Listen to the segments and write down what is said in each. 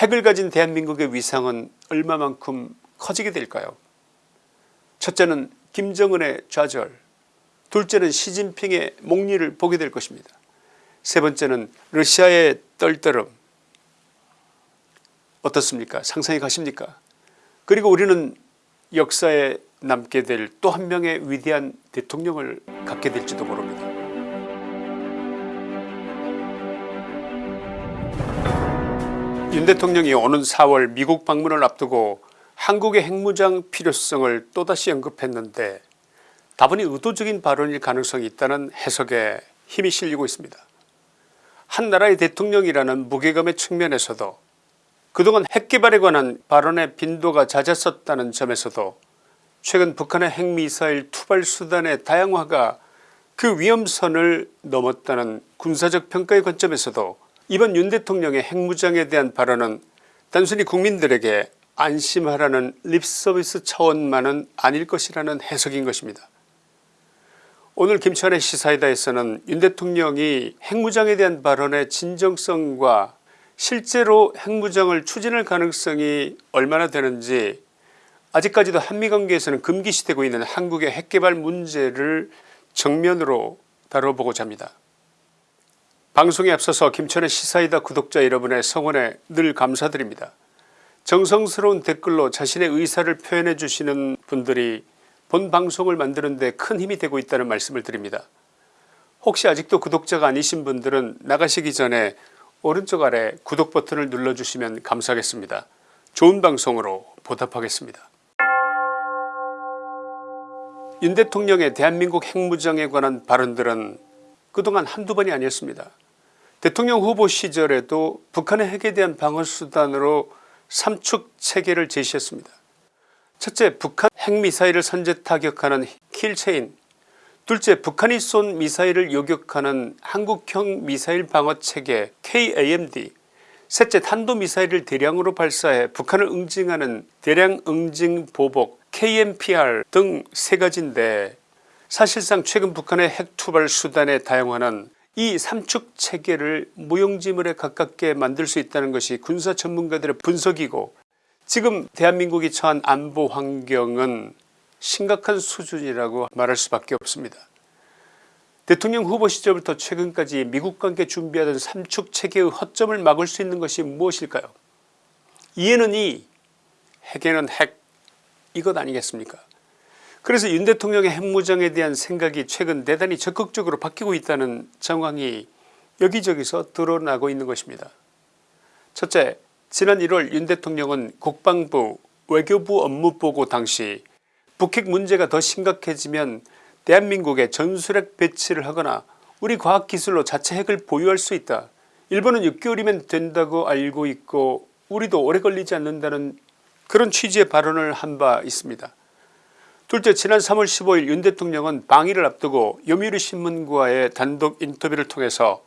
핵을 가진 대한민국의 위상은 얼마만큼 커지게 될까요 첫째는 김정은의 좌절 둘째는 시진핑의 목리를 보게 될 것입니다. 세 번째는 러시아의 떨떠름 어떻습니까 상상이 가십니까 그리고 우리는 역사에 남게 될 또 한 명의 위대한 대통령을 갖게 될지도 모릅니다. 윤 대통령이 오는 4월 미국 방문을 앞두고 한국의 핵무장 필요성을 또다시 언급했는데 다분히 의도적인 발언일 가능성이 있다는 해석에 힘이 실리고 있습니다. 한 나라의 대통령이라는 무게감의 측면에서도 그동안 핵개발에 관한 발언의 빈도가 잦았었다는 점에서도 최근 북한의 핵미사일 투발 수단의 다양화가 그 위험선을 넘었다는 군사적 평가의 관점에서도 이번 윤 대통령의 핵무장에 대한 발언은 단순히 국민들에게 안심하라는 립서비스 차원만은 아닐 것이라는 해석인 것입니다. 오늘 김치환의 시사이다에서는 윤 대통령이 핵무장에 대한 발언의 진정성과 실제로 핵무장을 추진할 가능성이 얼마나 되는지 아직까지도 한미관계에서는 금기시되고 있는 한국의 핵개발 문제를 정면으로 다뤄보고자 합니다. 방송에 앞서서 김천의 시사이다 구독자 여러분의 성원에 늘 감사드립니다. 정성스러운 댓글로 자신의 의사를 표현해 주시는 분들이 본 방송을 만드는 데 큰 힘이 되고 있다는 말씀을 드립니다. 혹시 아직도 구독자가 아니신 분들은 나가시기 전에 오른쪽 아래 구독 버튼을 눌러주시면 감사하겠습니다. 좋은 방송으로 보답하겠습니다. 윤 대통령의 대한민국 핵무장에 관한 발언들은 그동안 한두 번이 아니었습니다. 대통령 후보 시절에도 북한의 핵에 대한 방어수단으로 삼축 체계를 제시했습니다. 첫째 북한 핵미사일을 선제 타격하는 킬체인 둘째 북한이 쏜 미사일을 요격하는 한국형 미사일 방어체계 KAMD 셋째 탄도미사일을 대량으로 발사해 북한을 응징하는 대량 응징 보복 KMPR 등 세 가지인데 사실상 최근 북한의 핵투발 수단의 다양화는 이 삼축 체계를 무용지물에 가깝게 만들 수 있다는 것이 군사 전문가들의 분석이고 지금 대한민국이 처한 안보 환경은 심각한 수준이라고 말할 수밖에 없습니다. 대통령 후보 시절부터 최근까지 미국과 함께 준비하던 삼축 체계의 허점을 막을 수 있는 것이 무엇일까요 이에는 이 핵에는 핵 이것 아니겠습니까 그래서 윤 대통령의 핵무장에 대한 생각이 최근 대단히 적극적으로 바뀌고 있다는 정황이 여기저기서 드러나고 있는 것입니다. 첫째 지난 1월 윤 대통령은 국방부 외교부 업무보고 당시 북핵 문제가 더 심각해지면 대한민국에 전술핵 배치를 하거나 우리 과학기술로 자체 핵을 보유할 수 있다. 일본은 6개월이면 된다고 알고 있고 우리도 오래 걸리지 않는다는 그런 취지의 발언을 한 바 있습니다. 둘째 지난 3월 15일 윤 대통령은 방위를 앞두고 요미우리 신문과의 단독 인터뷰를 통해서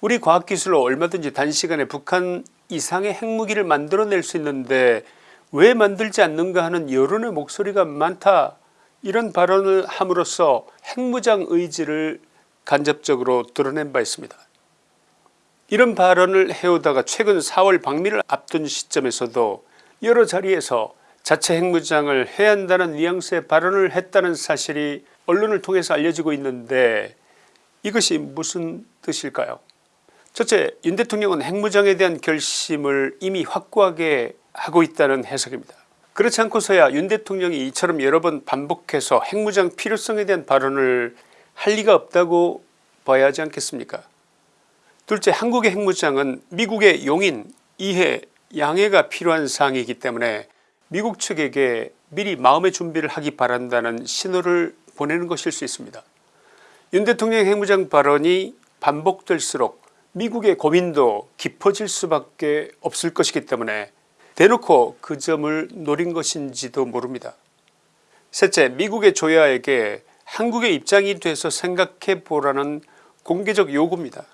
우리 과학기술로 얼마든지 단시간에 북한 이상의 핵무기를 만들어낼 수 있는데 왜 만들지 않는가 하는 여론의 목소리가 많다 이런 발언을 함으로써 핵무장 의지를 간접적으로 드러낸 바 있습니다. 이런 발언을 해오다가 최근 4월 방미를 앞둔 시점에서도 여러 자리에서 자체 핵무장을 해야 한다는 뉘앙스의 발언을 했다는 사실이 언론을 통해서 알려지고 있는데 이것이 무슨 뜻일까요 첫째 윤 대통령은 핵무장에 대한 결심을 이미 확고하게 하고 있다는 해석입니다. 그렇지 않고서야 윤 대통령이 이처럼 여러 번 반복해서 핵무장 필요성에 대한 발언을 할 리가 없다고 봐야 하지 않겠습니까 둘째 한국의 핵무장은 미국의 용인 이해 양해가 필요한 사항이기 때문에 미국 측에게 미리 마음의 준비를 하기 바란다는 신호를 보내는 것일 수 있습니다. 윤 대통령 핵무장 발언이 반복될수록 미국의 고민도 깊어질 수밖에 없을 것이기 때문에 대놓고 그 점을 노린 것인지도 모릅니다. 셋째 미국의 조야에게 한국의 입장이 돼서 생각해 보라는 공개적 요구입니다.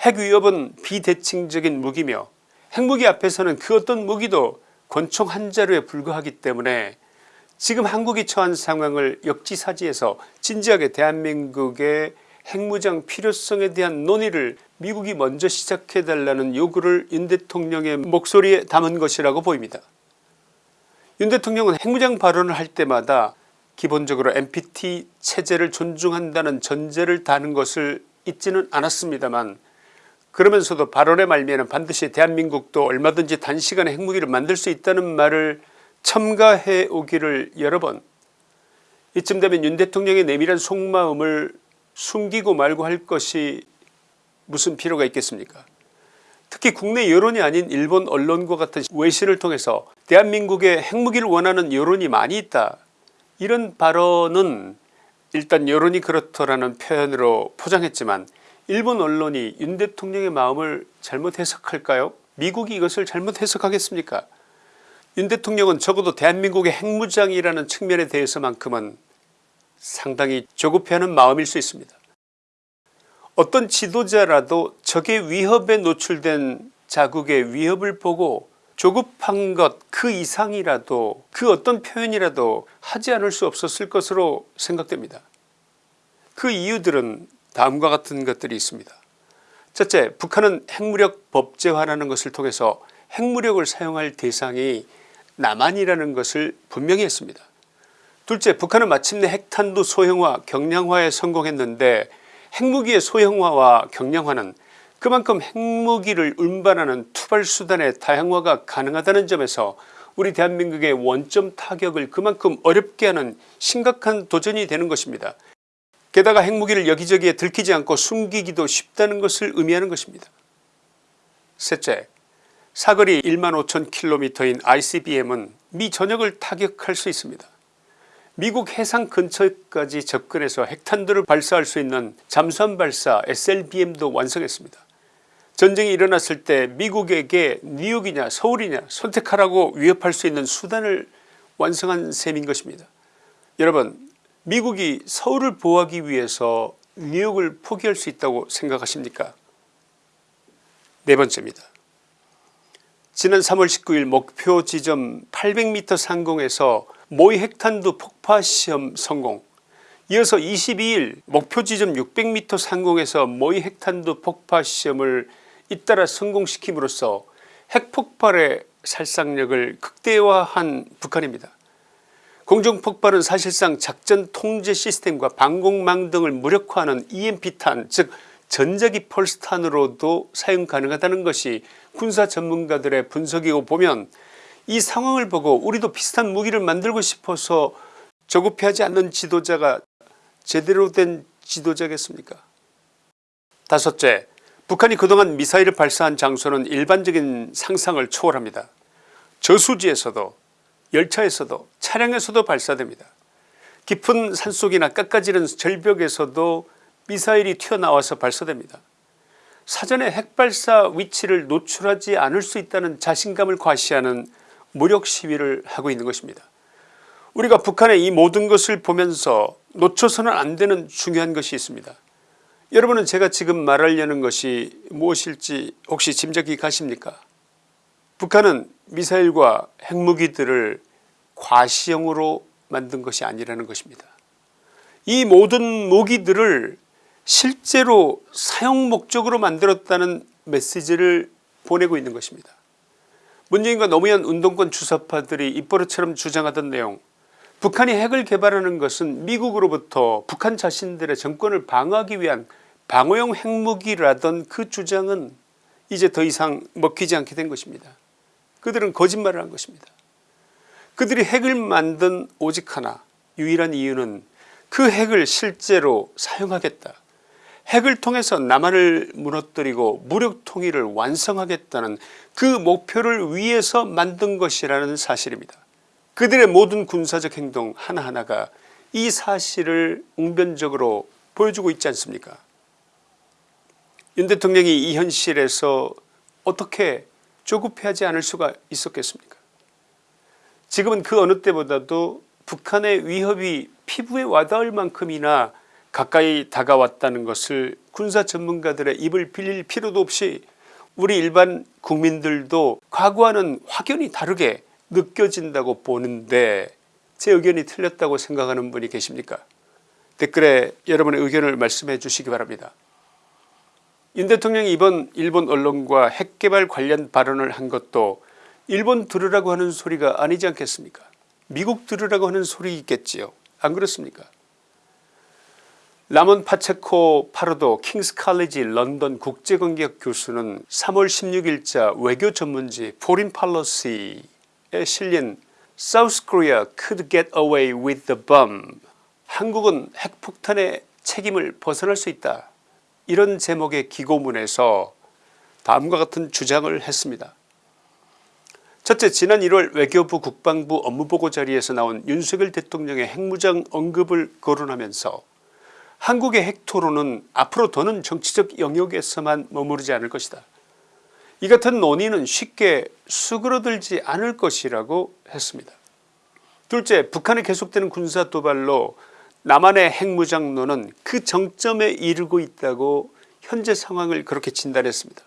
핵 위협은 비대칭적인 무기며 핵무기 앞에서는 그 어떤 무기도 권총 한 자루에 불과하기 때문에 지금 한국이 처한 상황을 역지사지해서 진지하게 대한민국의 핵무장 필요성에 대한 논의를 미국이 먼저 시작해달라는 요구를 윤 대통령의 목소리에 담은 것이라고 보입니다. 윤 대통령은 핵무장 발언을 할 때마다 기본적으로 NPT 체제를 존중한다는 전제를 다는 것을 잊지는 않았습니다만 그러면서도 발언의 말미에는 반드시 대한민국도 얼마든지 단시간에 핵무기를 만들 수 있다는 말을 첨가해 오기를 여러 번. 이쯤 되면 윤 대통령의 내밀한 속마음을 숨기고 말고 할 것이 무슨 필요가 있겠습니까? 특히 국내 여론이 아닌 일본 언론과 같은 외신을 통해서 대한민국에 핵무기를 원하는 여론이 많이 있다. 이런 발언은 일단 여론이 그렇더라는 표현으로 포장했지만 일본 언론이 윤 대통령의 마음을 잘못 해석할까요 미국이 이것을 잘못 해석하겠습니까 윤 대통령은 적어도 대한민국의 핵무장이라는 측면에 대해서만큼은 상당히 조급해하는 마음일 수 있습니다. 어떤 지도자라도 적의 위협에 노출된 자국의 위협을 보고 조급한 것 그 이상이라도 그 어떤 표현이라도 하지 않을 수 없었을 것으로 생각됩니다. 그 이유들은 다음과 같은 것들이 있습니다. 첫째 북한은 핵무력 법제화라는 것을 통해서 핵무력을 사용할 대상이 남한이라는 것을 분명히 했습니다. 둘째 북한은 마침내 핵탄두 소형화 경량화에 성공했는데 핵무기의 소형화와 경량화는 그만큼 핵무기를 운반하는 투발수단의 다양화가 가능하다는 점에서 우리 대한민국의 원점 타격을 그만큼 어렵게 하는 심각한 도전이 되는 것입니다. 게다가 핵무기를 여기저기에 들키지 않고 숨기기도 쉽다는 것을 의미하는 것입니다. 셋째 사거리 1만 5천 킬로미터인 ICBM은 미 전역을 타격할 수 있습니다. 미국 해상 근처까지 접근해서 핵탄두를 발사할 수 있는 잠수함 발사 SLBM도 완성했습니다. 전쟁이 일어났을 때 미국에게 뉴욕이냐 서울이냐 선택하라고 위협할 수 있는 수단을 완성한 셈인 것입니다. 여러분 미국이 서울을 보호하기 위해서 뉴욕을 포기할 수 있다고 생각하십니까 네 번째입니다. 지난 3월 19일 목표 지점 800m 상공에서 모의 핵탄두 폭파 시험 성공 이어서 22일 목표 지점 600m 상공에서 모의 핵탄두 폭파 시험을 잇따라 성공시킴으로써 핵폭발의 살상력을 극대화한 북한입니다. 공중폭발은 사실상 작전 통제 시스템과 방공망 등을 무력화하는 EMP탄 즉 전자기 펄스탄으로도 사용 가능하다는 것이 군사 전문가들의 분석이고 보면 이 상황을 보고 우리도 비슷한 무기를 만들고 싶어서 조급해하지 않는 지도자가 제대로 된 지도자겠습니까 다섯째 북한이 그동안 미사일을 발사한 장소는 일반적인 상상을 초월합니다. 저수지에서도 열차에서도 차량에서도 발사됩니다. 깊은 산속이나 깎아지른 절벽에서도 미사일이 튀어나와서 발사됩니다. 사전에 핵발사 위치를 노출하지 않을 수 있다는 자신감을 과시하는 무력 시위를 하고 있는 것입니다. 우리가 북한의 이 모든 것을 보면서 놓쳐서는 안 되는 중요한 것이 있습니다. 여러분은 제가 지금 말하려는 것이 무엇일지 혹시 짐작이 가십니까 북한은 미사일과 핵무기들을 과시형으로 만든 것이 아니라는 것입니다. 이 모든 무기들을 실제로 사용 목적으로 만들었다는 메시지를 보내고 있는 것입니다. 문재인과 노무현 운동권 주사파들이 입버릇처럼 주장하던 내용 북한이 핵을 개발하는 것은 미국으로부터 북한 자신들의 정권을 방어하기 위한 방어용 핵무기라던 그 주장은 이제 더 이상 먹히지 않게 된 것입니다. 그들은 거짓말을 한 것입니다. 그들이 핵을 만든 오직 하나 유일한 이유는 그 핵을 실제로 사용하겠다. 핵을 통해서 남한을 무너뜨리고 무력 통일을 완성하겠다는 그 목표를 위해서 만든 것이라는 사실입니다. 그들의 모든 군사적 행동 하나하나가 이 사실을 웅변적으로 보여주고 있지 않습니까 윤 대통령이 이 현실에서 어떻게 조급해하지 않을 수가 있었겠습니까 지금은 그 어느 때보다도 북한의 위협이 피부에 와닿을 만큼이나 가까이 다가왔다는 것을 군사 전문가들의 입을 빌릴 필요도 없이 우리 일반 국민들도 과거와는 확연히 다르게 느껴진다고 보는데 제 의견이 틀렸다고 생각하는 분이 계십니까 댓글에 여러분의 의견을 말씀해 주시기 바랍니다. 윤 대통령이 이번 일본 언론과 핵개발 관련 발언을 한 것도 일본 들으라고 하는 소리가 아니지 않겠습니까? 미국 들으라고 하는 소리겠지요. 안 그렇습니까? 라몬 파체코 파르도 킹스 칼리지 런던 국제관계학 교수는 3월 16일자 외교 전문지 Foreign Policy에 실린 South Korea could get away with the bomb. 한국은 핵폭탄의 책임을 벗어날 수 있다 이런 제목의 기고문에서 다음과 같은 주장을 했습니다. 첫째 지난 1월 외교부 국방부 업무보고 자리에서 나온 윤석열 대통령의 핵무장 언급을 거론하면서 한국의 핵토론은 앞으로 더는 정치적 영역에서만 머무르지 않을 것이다. 이 같은 논의는 쉽게 수그러들지 않을 것이라고 했습니다. 둘째 북한의 계속되는 군사 도발로 남한의 핵무장론은 그 정점에 이르고 있다고 현재 상황을 그렇게 진단했습니다.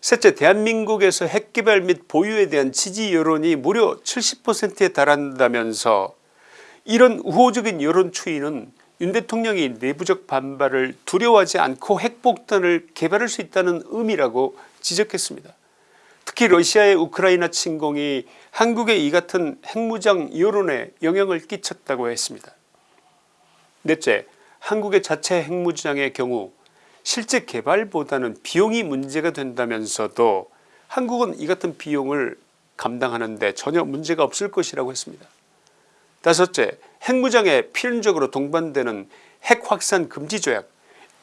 셋째 대한민국에서 핵개발 및 보유에 대한 지지 여론이 무려 70%에 달한다면서 이런 우호적인 여론 추이는 윤 대통령이 내부적 반발을 두려워하지 않고 핵폭탄을 개발할 수 있다는 의미라고 지적했습니다. 특히 러시아의 우크라이나 침공이 한국의 이 같은 핵무장 여론에 영향을 끼쳤다고 했습니다. 넷째 한국의 자체 핵무장의 경우 실제 개발보다는 비용이 문제가 된다면서도 한국은 이 같은 비용을 감당하는데 전혀 문제가 없을 것이라고 했습니다. 다섯째 핵무장에 필연적으로 동반되는 핵확산 금지조약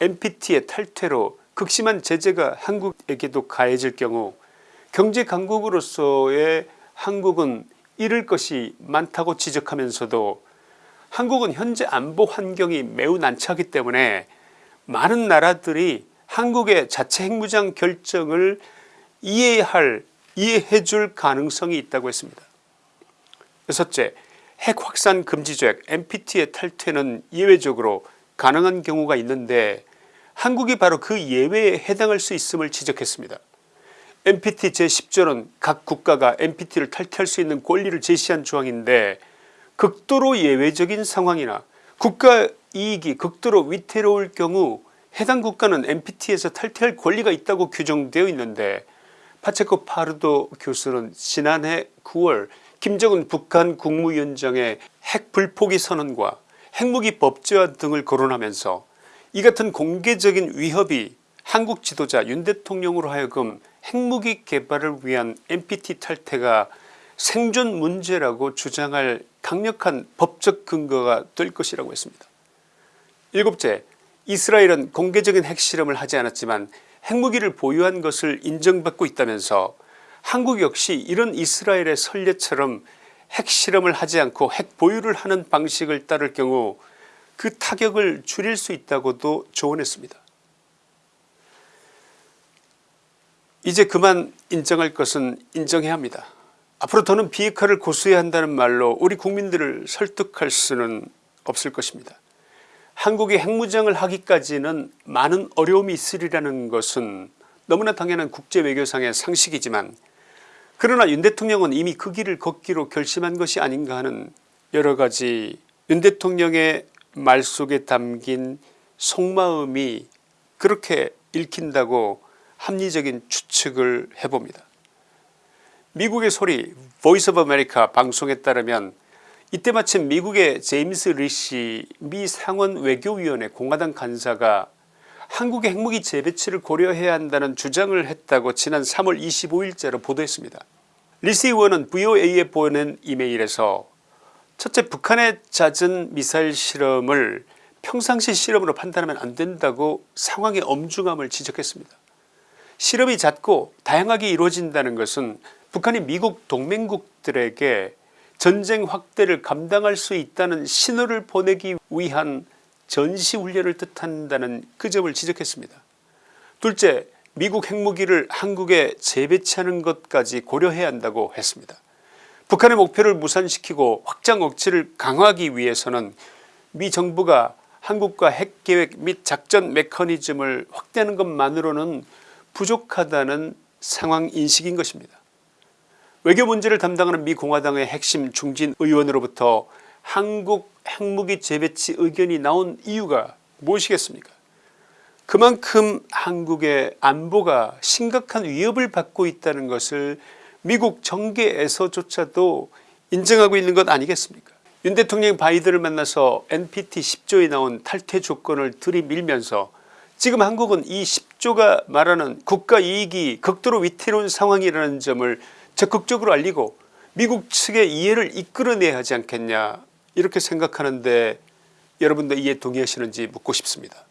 NPT의 탈퇴로 극심한 제재가 한국에게도 가해질 경우 경제 강국으로서의 한국은 잃을 것이 많다고 지적하면서도 한국은 현재 안보 환경이 매우 난처하기 때문에 많은 나라들이 한국의 자체 핵무장 결정을 이해할 이해해 줄 가능성이 있다고 했습니다. 여섯째 핵 확산 금지조약 NPT의 탈퇴는 예외적으로 가능한 경우가 있는데 한국이 바로 그 예외에 해당할 수 있음을 지적했습니다. NPT 제10조는 각 국가가 NPT를 탈퇴할 수 있는 권리를 제시한 조항인데 극도로 예외적인 상황이나 국가 이익이 극도로 위태로울 경우 해당 국가는 NPT에서 탈퇴할 권리가 있다고 규정되어 있는데 파체코 파르도 교수는 지난해 9월 김정은 북한 국무위원장의 핵 불포기 선언과 핵무기 법제화 등을 거론하면서 이 같은 공개적인 위협이 한국 지도자 윤 대통령으로 하여금 핵무기 개발을 위한 NPT 탈퇴가 생존 문제라고 주장할 강력한 법적 근거가 될 것이라고 했습니다. 일곱째 이스라엘은 공개적인 핵실험을 하지 않았지만 핵무기를 보유한 것을 인정받고 있다면서 한국 역시 이런 이스라엘의 선례처럼 핵실험을 하지 않고 핵 보유를 하는 방식을 따를 경우 그 타격을 줄일 수 있다고도 조언했습니다. 이제 그만 인정할 것은 인정해야 합니다. 앞으로 더는 비핵화를 고수해야 한다는 말로 우리 국민들을 설득할 수는 없을 것입니다. 한국이 핵무장을 하기까지는 많은 어려움이 있으리라는 것은 너무나 당연한 국제외교상의 상식이지만 그러나 윤 대통령은 이미 그 길을 걷기로 결심한 것이 아닌가 하는 여러가지 윤 대통령의 말 속에 담긴 속마음이 그렇게 읽힌다고 합리적인 추측을 해봅니다. 미국의 소리 Voice of America 방송에 따르면 이때 마침 미국의 제임스 리시 미 상원 외교위원회 공화당 간사가 한국의 핵무기 재배치를 고려해야 한다는 주장을 했다고 지난 3월 25일자로 보도했습니다. 리시 의원은 VOA에 보낸 이메일에서 첫째 북한의 잦은 미사일 실험을 평상시 실험으로 판단하면 안된다고 상황의 엄중함을 지적했습니다. 실험이 잦고 다양하게 이루어진다는 것은 북한이 미국 동맹국들에게 전쟁 확대를 감당할 수 있다는 신호를 보내기 위한 전시훈련을 뜻한다는 그 점을 지적했습니다. 둘째 미국 핵무기를 한국에 재배치하는 것까지 고려해야 한다고 했습니다. 북한의 목표를 무산시키고 확장 억제를 강화하기 위해서는 미 정부가 한국과 핵계획 및 작전 메커니즘을 확대하는 것만으로는 부족하다는 상황 인식인 것입니다. 외교 문제를 담당하는 미 공화당의 핵심 중진 의원으로부터 한국 핵무기 재배치 의견이 나온 이유가 무엇이겠습니까? 그만큼 한국의 안보가 심각한 위협을 받고 있다는 것을 미국 정계에서조차도 인정하고 있는 것 아니겠습니까? 윤 대통령이 바이든을 만나서 NPT 10조에 나온 탈퇴 조건을 들이밀면서 지금 한국은 이 10조가 말하는 국가이익이 극도로 위태로운 상황이라는 점을 적극적으로 알리고 미국 측의 이해를 이끌어내야 하지 않겠냐 이렇게 생각하는데 여러분도 이에 동의하시는지 묻고 싶습니다.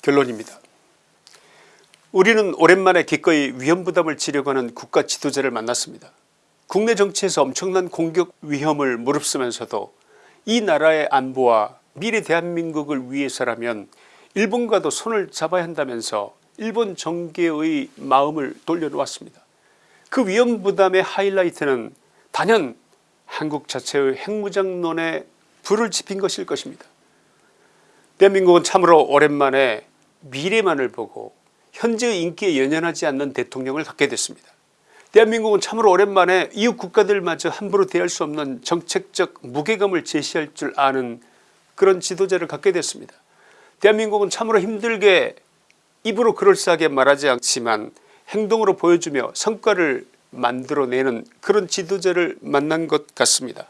결론입니다. 우리는 오랜만에 기꺼이 위험부담을 지려고 하는 국가 지도자를 만났습니다. 국내 정치에서 엄청난 공격 위험을 무릅쓰면서도 이 나라의 안보와 미래 대한민국을 위해서라면 일본과도 손을 잡아야 한다면서 일본 정계의 마음을 돌려놓았습니다. 그 위험부담의 하이라이트는 단연 한국 자체의 핵무장론에 불을 지핀 것일 것입니다. 대한민국은 참으로 오랜만에 미래만을 보고 현재의 인기에 연연하지 않는 대통령을 갖게 됐습니다. 대한민국은 참으로 오랜만에 이웃 국가들마저 함부로 대할 수 없는 정책적 무게감을 제시할 줄 아는 그런 지도자를 갖게 됐습니다. 대한민국은 참으로 힘들게 입으로 그럴싸하게 말하지 않지만 행동으로 보여주며 성과를 만들어내는 그런 지도자를 만난 것 같습니다.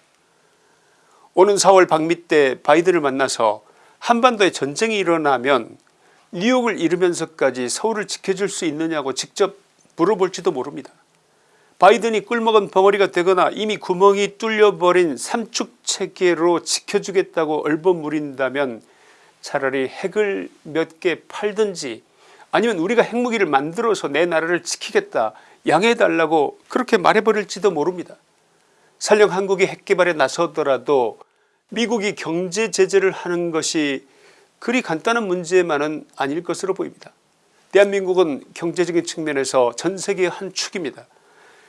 오는 4월 방미 때 바이든을 만나서 한반도에 전쟁이 일어나면 뉴욕을 잃으면서까지 서울을 지켜줄 수 있느냐고 직접 물어볼지도 모릅니다. 바이든이 꿀먹은 벙어리가 되거나 이미 구멍이 뚫려버린 삼축체계로 지켜주겠다고 얼버무린다면 차라리 핵을 몇 개 팔든지 아니면 우리가 핵무기를 만들어서 내 나라를 지키겠다 양해해달라고 그렇게 말해버릴지도 모릅니다. 설령 한국이 핵개발에 나서더라도 미국이 경제 제재를 하는 것이 그리 간단한 문제만은 아닐 것으로 보입니다. 대한민국은 경제적인 측면에서 전세계의 한 축입니다.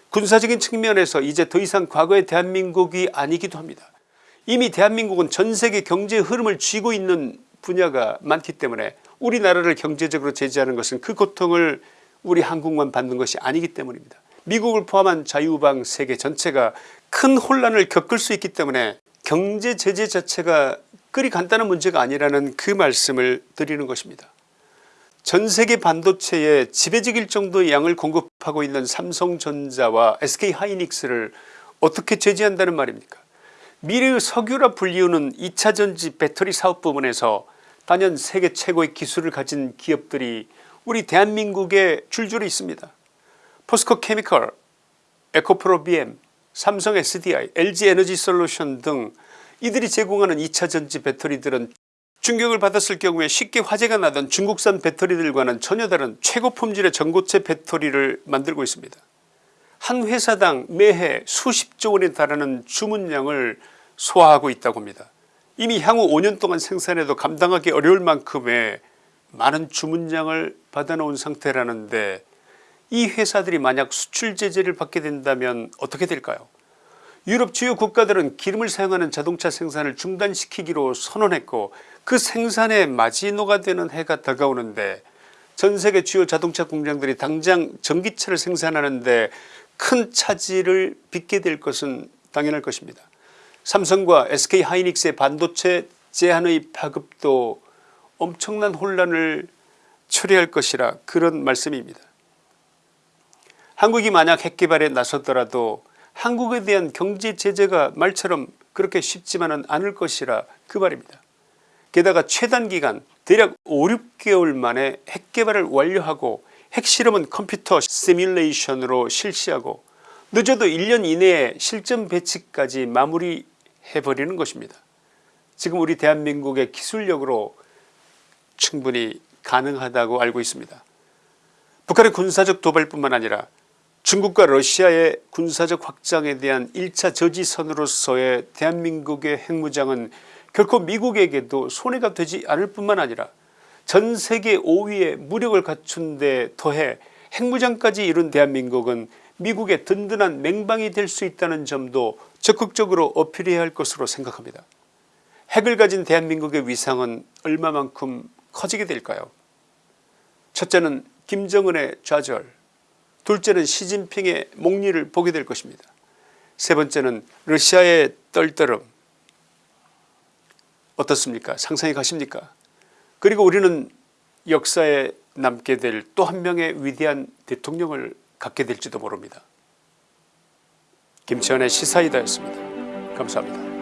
군사적인 측면에서 이제 더 이상 과거의 대한민국이 아니기도 합니다. 이미 대한민국은 전세계 경제의 흐름을 쥐고 있는 분야가 많기 때문에 우리나라를 경제적으로 제재하는 것은 그 고통을 우리 한국만 받는 것이 아니기 때문입니다. 미국을 포함한 자유방 세계 전체가 큰 혼란을 겪을 수 있기 때문에 경제 제재 자체가 그리 간단한 문제가 아니라는 그 말씀을 드리는 것입니다. 전세계 반도체에 지배적일 정도의 양을 공급하고 있는 삼성전자와 SK하이닉스를 어떻게 제재한다는 말입니까 미래의 석유라 불리우는 2차전지 배터리 사업 부분에서 단연 세계 최고의 기술을 가진 기업들이 우리 대한민국에 줄줄이 있습니다. 포스코 케미컬, 에코프로 BM, 삼성 SDI, LG에너지 솔루션 등 이들이 제공하는 2차전지 배터리들은 충격을 받았을 경우에 쉽게 화재가 나던 중국산 배터리들과는 전혀 다른 최고 품질의 전고체 배터리를 만들고 있습니다. 한 회사당 매해 수십조 원에 달하는 주문량을 소화하고 있다고 합니다. 이미 향후 5년 동안 생산해도 감당하기 어려울 만큼의 많은 주문량을 받아놓은 상태라는데 이 회사들이 만약 수출 제재를 받게 된다면 어떻게 될까요 유럽 주요 국가들은 기름을 사용하는 자동차 생산을 중단시키기로 선언했고 그 생산의 마지노가 되는 해가 다가오는데 전세계 주요 자동차 공장들이 당장 전기차를 생산하는데 큰 차질을 빚게 될 것은 당연할 것입니다. 삼성과 SK하이닉스의 반도체 제한의 파급도 엄청난 혼란을 초래할 것이라 그런 말씀입니다. 한국이 만약 핵개발에 나서더라도 한국에 대한 경제 제재가 말처럼 그렇게 쉽지만은 않을 것이라 그 말입니다. 게다가 최단 기간 대략 5, 6개월 만에 핵개발을 완료하고 핵실험은 컴퓨터 시뮬레이션으로 실시하고 늦어도 1년 이내에 실전 배치까지 마무리 해버리는 것입니다. 지금 우리 대한민국의 기술력으로 충분히 가능하다고 알고 있습니다. 북한의 군사적 도발뿐만 아니라 중국과 러시아의 군사적 확장에 대한 1차 저지선으로서의 대한민국의 핵무장은 결코 미국에게도 손해가 되지 않을 뿐만 아니라 전 세계 5위의 무력을 갖춘 데 더해 핵무장까지 이룬 대한민국은 미국의 든든한 맹방이 될 수 있다는 점도 적극적으로 어필해야 할 것으로 생각합니다. 핵을 가진 대한민국의 위상은 얼마만큼 커지게 될까요 첫째는 김정은의 좌절 둘째는 시진핑의 목리를 보게 될 것입니다. 세 번째는 러시아의 떨떠름 어떻습니까 상상이 가십니까 그리고 우리는 역사에 남게 될 또 한 명의 위대한 대통령을 갖게 될지도 모릅니다. 김치환의 시사이다였습니다. 감사합니다.